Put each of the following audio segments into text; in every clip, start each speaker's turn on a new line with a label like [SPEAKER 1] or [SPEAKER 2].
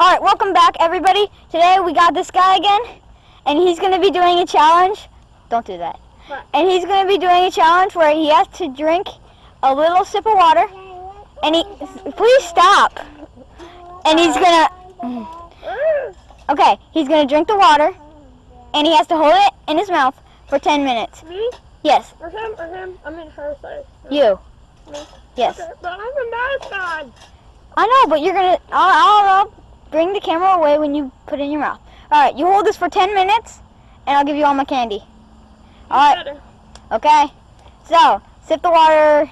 [SPEAKER 1] Alright, welcome back everybody. Today we got this guy again, and he's going to be doing a challenge. Don't do that.
[SPEAKER 2] What?
[SPEAKER 1] And he's going to be doing a challenge where he has to drink a little sip of water, and he, please stop. And he's going to, okay, he's going to drink the water, and he has to hold it in his mouth for 10 minutes.
[SPEAKER 2] Me?
[SPEAKER 1] Yes,
[SPEAKER 2] Or him? Or him? I'm in her side.
[SPEAKER 1] you.
[SPEAKER 2] Me?
[SPEAKER 1] Yes.
[SPEAKER 2] Okay, but I'm a mascot.
[SPEAKER 1] I know, but you're going to, I'll, I'll Bring the camera away when you put it in your mouth. All right, you hold this for 10 minutes, and I'll give you all my candy. All
[SPEAKER 2] right.
[SPEAKER 1] Okay. So, sip the water.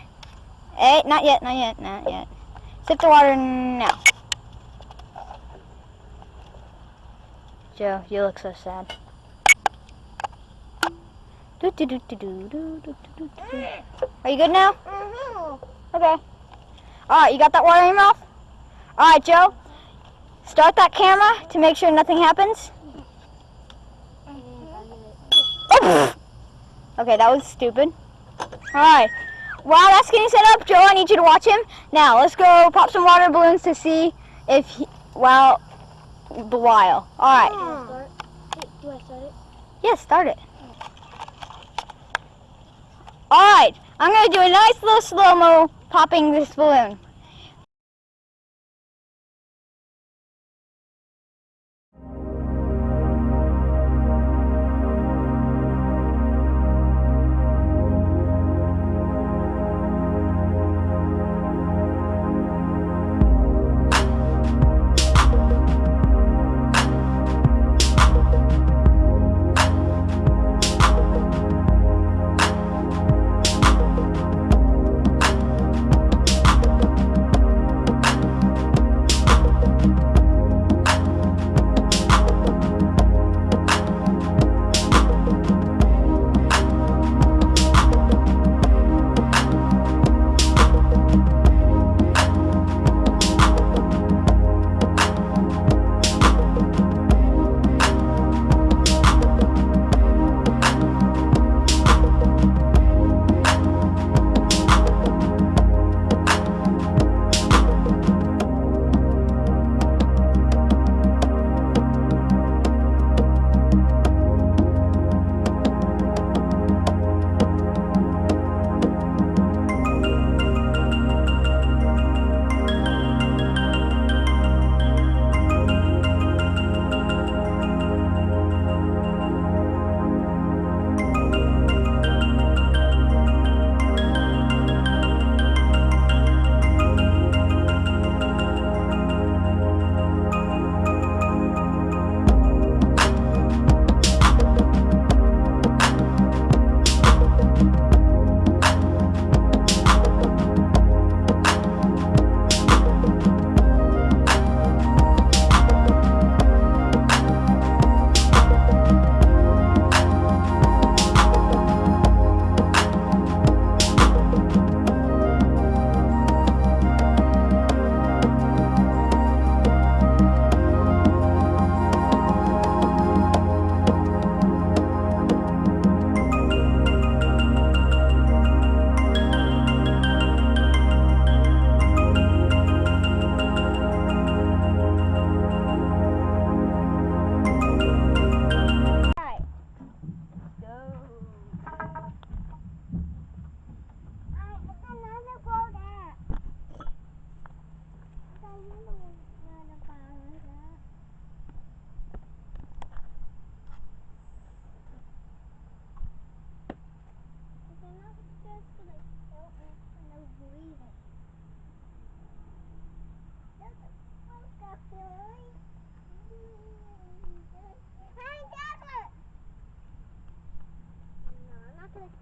[SPEAKER 1] Hey, not yet, not yet, not yet. Sip the water now. Joe, you look so sad. Are you good now? Mm -hmm. Okay. Alright, you got that water in your mouth? Alright, Joe, Start that camera to make sure nothing happens. Okay, that was stupid. Alright. While that's getting set up, Joe, I need you to watch him. Now, let's go pop some water balloons to see if he, well, the while. Alright.
[SPEAKER 2] Do I start it?
[SPEAKER 1] Yes, start it. Alright, I'm going to do a nice little slow-mo popping this balloon.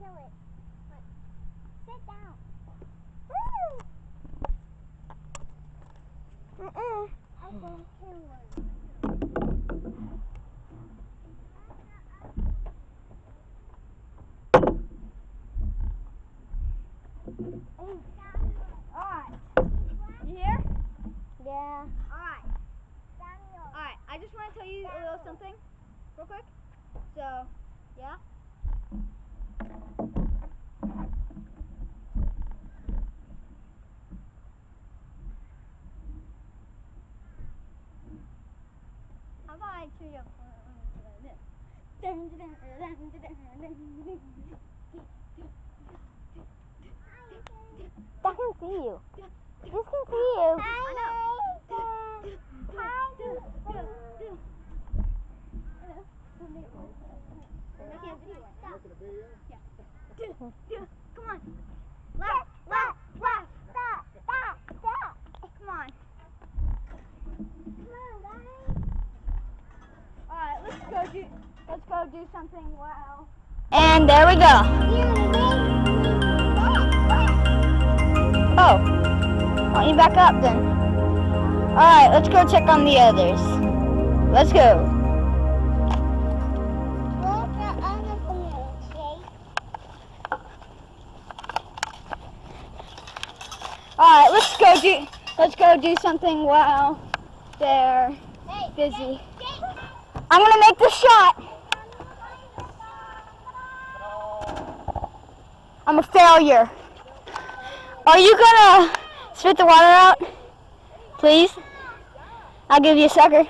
[SPEAKER 3] Kill it. But sit down. Woo!
[SPEAKER 1] Mm-mm.
[SPEAKER 3] I'm gonna kill one.
[SPEAKER 1] Alright. You here?
[SPEAKER 3] Yeah.
[SPEAKER 1] Alright. Alright, I just want to tell you a little something real quick. So, yeah? Давай, что я... That can see you. This can see you. I know. Hi. Look at the video.
[SPEAKER 3] Come on. Left, left, left, stop, stop, stop.
[SPEAKER 1] Come on.
[SPEAKER 3] Come on, guys.
[SPEAKER 1] Alright, let's go do let's go do something wow. And there we go. Oh. Why don't you back up then? Alright, let's go check on the others. Let's go. Alright, let's go do let's go do something while they're busy. I'm gonna make the shot. I'm a failure. Are you gonna spit the water out? Please? I'll give you a sucker.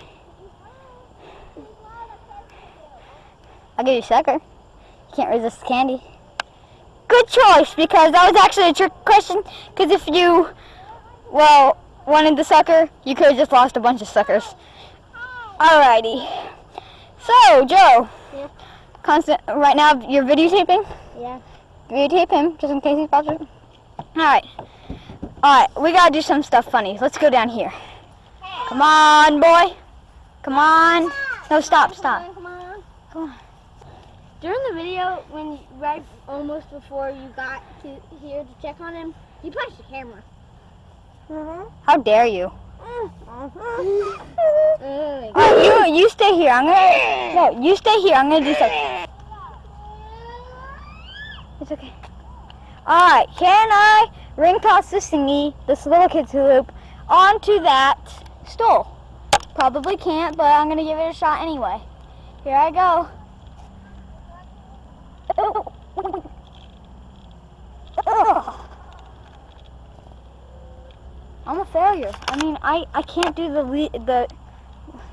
[SPEAKER 1] I'll give you a sucker. You can't resist candy. Good choice, because that was actually a trick question. Because if you, well, wanted the sucker, you could have just lost a bunch of suckers. Alrighty. So, Joe.
[SPEAKER 2] Yeah.
[SPEAKER 1] Constant. Right now, you're videotaping.
[SPEAKER 2] Yeah.
[SPEAKER 1] Videotape him, just in case he pops up. Alright. Alright, we gotta do some stuff funny. Let's go down here. Come on, boy. Come on. No, stop, stop.
[SPEAKER 2] Come on.
[SPEAKER 1] Come on.
[SPEAKER 2] During the video, when right almost before you got to here to check on him, you punched the camera. Mm-hmm.
[SPEAKER 1] How dare you? Mm-hmm.
[SPEAKER 2] Ugh.
[SPEAKER 1] Oh, you, you stay here. I'm gonna. No, you stay here. I'm gonna do something. It's okay. Alright, can I ring toss this thingy, this little kid's loop, onto that stool? Probably can't, but I'm gonna give it a shot anyway. Here I go. I'm a failure. I mean, I, I can't do the the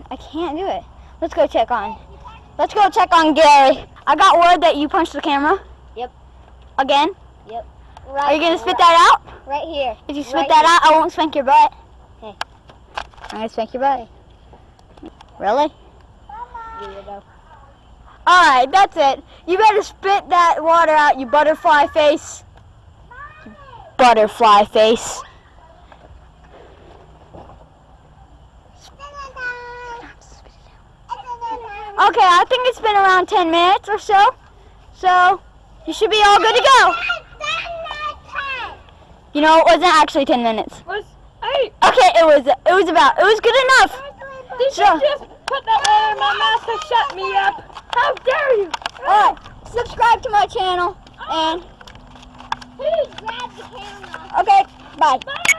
[SPEAKER 1] I can't do it. Let's go check on. Let's go check on Gary. I got word that you punched the camera.
[SPEAKER 2] Yep.
[SPEAKER 1] Again? Yep.
[SPEAKER 2] Right,
[SPEAKER 1] Are you gonna spit that out?
[SPEAKER 2] Right here.
[SPEAKER 1] If you spit
[SPEAKER 2] Right
[SPEAKER 1] that out, I won't spank your butt.
[SPEAKER 2] Okay.
[SPEAKER 1] I'm gonna spank your butt. Really?
[SPEAKER 2] Weirdo.
[SPEAKER 1] Alright, that's it. You better spit that water out, you butterfly face. You butterfly face. Okay, I think it's been around 10 minutes or so. So, you should be all good to go. You know, it wasn't actually 10 minutes.
[SPEAKER 2] Was hey,
[SPEAKER 1] Okay, it was it was about it was good enough.
[SPEAKER 2] did
[SPEAKER 1] So-
[SPEAKER 2] you just put that water in my mouth to shut me up? How dare you?
[SPEAKER 1] Alright, subscribe to my channel and
[SPEAKER 3] Please grab the camera.
[SPEAKER 1] okay, bye.
[SPEAKER 2] Bye.